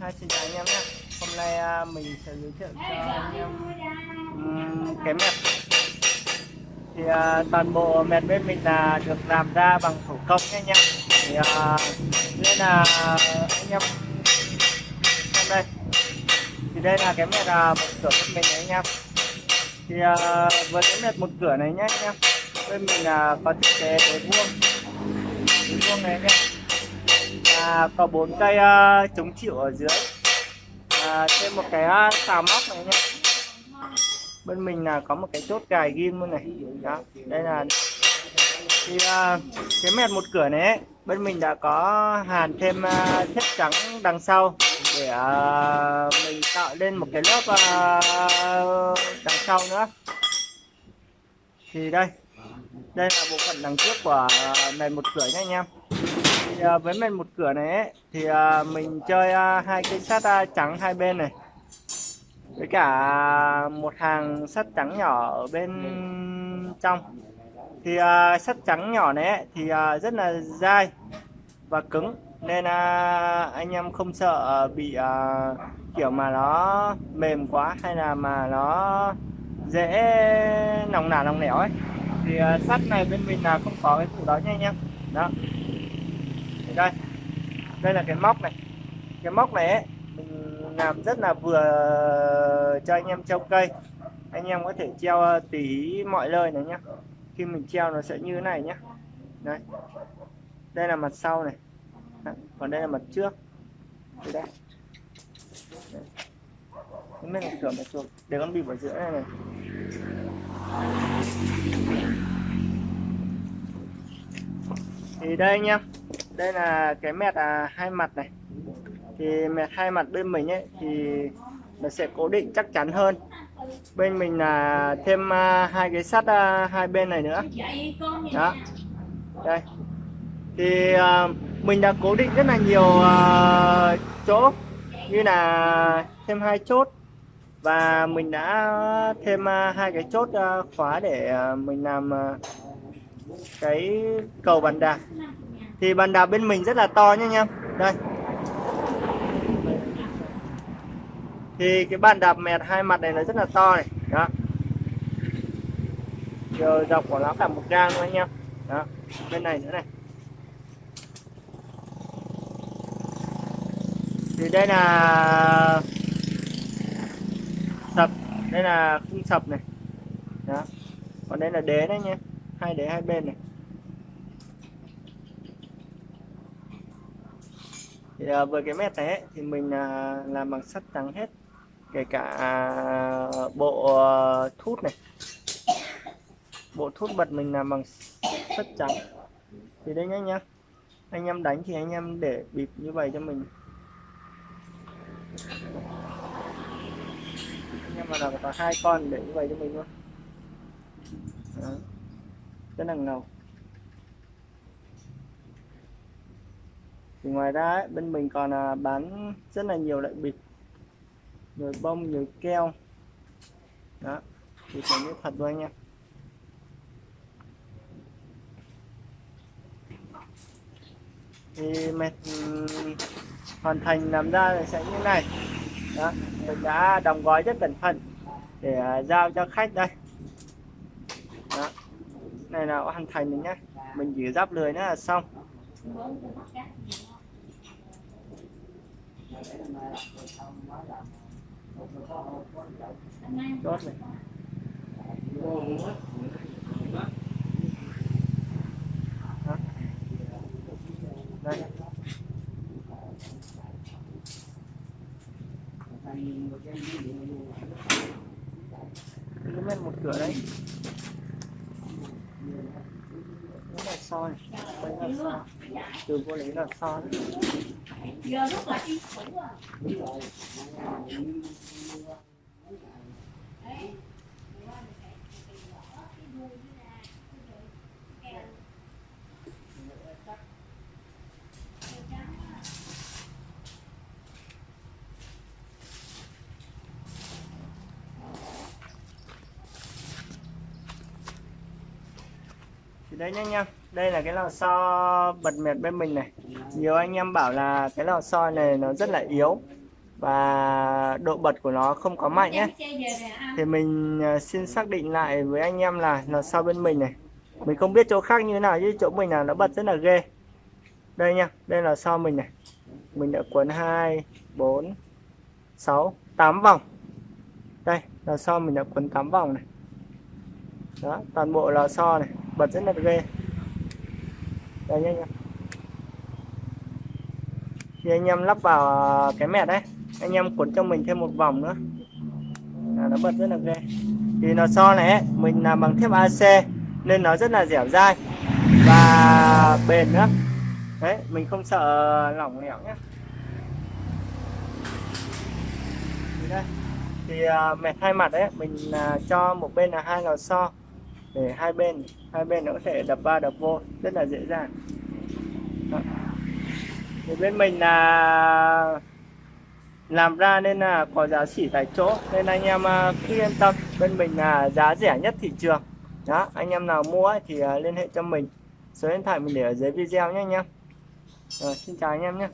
Hai xin chào anh em nhé Hôm nay à, mình sẽ giới thiệu cho anh em cái mẹt Thì à, toàn bộ mẹt bên mình là được làm ra bằng thủ công nhé anh em. Thì à, nên là anh em. Xem đây. Thì đây là cái mẹt à, một cửa bên mình đấy anh em. Thì với cái mẹt một cửa này nhé anh em. Bên mình là có thiết kế cái vuông. Cái vuông này anh em có bốn cây uh, chống chịu ở dưới. À, thêm một cái ờ, uh, xào móc này nhé bên mình là có một cái chốt cài ghim luôn này. Đó đây là thì uh, ờ, cái mẹt một cửa này ấy, bên mình đã có hàn thêm uh, thép trắng đằng sau để uh, mình tạo lên một cái lớp uh, đằng sau nữa. Thì đây đây là bộ phận đằng trước của mẹt một cửa nhé anh em thì à, với men một cửa này ấy, thì à, mình chơi à, hai cây sắt trắng hai bên này. Với cả một hàng sắt trắng nhỏ ở bên trong. Thì sắt trắng nhỏ này ấy, thì rất là dai và cứng. Nên anh em không sợ bị kiểu mà nó mềm quá hay là mà nó dễ nòng nả nòng nẻo ấy. Thì sắt này bên mình là không có cái phụ đó nha anh em. Đó đây. Đây là cái móc này. Cái móc này ấy, mình làm rất là vừa cho anh em treo cây. Anh em có thể treo ờ, tí tùy mọi nơi này nhá. Khi mình treo nó sẽ như thế này nhá. Đây. Đây là mặt sau này. Còn đây là mặt trước. Đây. Đây cái là cửa mặt chuột để con bịp ở giữa này này. Thì đây anh em đây là cái mẹt à, hai mặt này. Thì mẹt hai mặt bên mình ấy thì nó sẽ cố định chắc chắn hơn. Bên mình là thêm à, hai cái sắt à, hai bên này nữa. Đó. Đây. Thì à, mình đã cố định rất là nhiều à, chỗ như là thêm hai chốt. Và mình đã thêm à, hai cái chốt à, khóa để à, mình làm cái cầu bàn đạp thì bàn đạp bên mình rất là to nhé anh em. Đây. Thì cái bàn đạp mẹt hai mặt này nó rất là to này. Đó. Chiều dọc của nó cả một gang luôn anh em. Đó. Bên này nữa này. Thì đây là sập. Đây là khung sập này. Đó. Còn đây là đế đấy nhé hai đế hai bên này. Thì à, với cái mét này ấy, thì mình à, làm bằng sắt trắng hết. Kể cả à, bộ à, thút này. Bộ thút bật mình làm bằng sắt trắng. Thì đây nhá nhá anh em đánh thì anh em để bịp như vậy cho mình. Anh em mà làm có hai con để như vậy cho mình luôn. Đó. rất là ngầu. Thì ngoài ra ấy, bên mình còn à, bán rất là nhiều loại bịch. Nhiều bông nhiều keo. Đó thì phải như thật luôn anh em thì mệt hoàn thành làm ra sẽ như này. Đó mình đã đóng gói rất cẩn thận để à, giao cho khách đây. Đó này là hoàn thành rồi nhé mình chỉ giáp lưới nữa là xong chốt này đây cái một cửa đấy. Nó là soi. Soi từ vô lấy là soi giờ rất là yên tĩnh rồi đấy đây nha anh em. Đây là cái lò xo bật mệt bên mình này. Nhiều anh em bảo là cái lò xo này nó rất là yếu và độ bật của nó không có mạnh nhé. Thì mình à, xin xác định lại với anh em là lò xo bên mình này. Mình không biết chỗ khác như thế nào, chứ chỗ mình là nó bật rất là ghê. Đây nha đây là sau mình này. Mình đã quấn 2 4 6 8 vòng. Đây là sau mình đã quấn 8 vòng này. Đó, toàn bộ lò xo này bật rất là ghê đây nhá anh Thì anh em lắp vào cái mẹt đấy anh em cuốn cho mình thêm một vòng nữa. Là nó bật rất là ghê thì nó so này ấy, mình làm bằng thép AC nên nó rất là dẻo dai. Và bền nữa. Đấy mình không sợ lỏng lẻo nhé đây. Thì uh, mẹt hai mặt đấy mình uh, cho một bên là hai lò xo để hai bên hai bên nó có thể đập ba đập vô rất là dễ dàng. Đó. thì bên mình là làm ra nên là có giá chỉ tại chỗ nên anh em à, cứ yên tâm. Bên mình là giá rẻ nhất thị trường. Đó anh em nào mua ấy, thì à, liên hệ cho mình. Số điện thoại mình để ở dưới video nhé anh em. Rồi xin chào anh em nhé.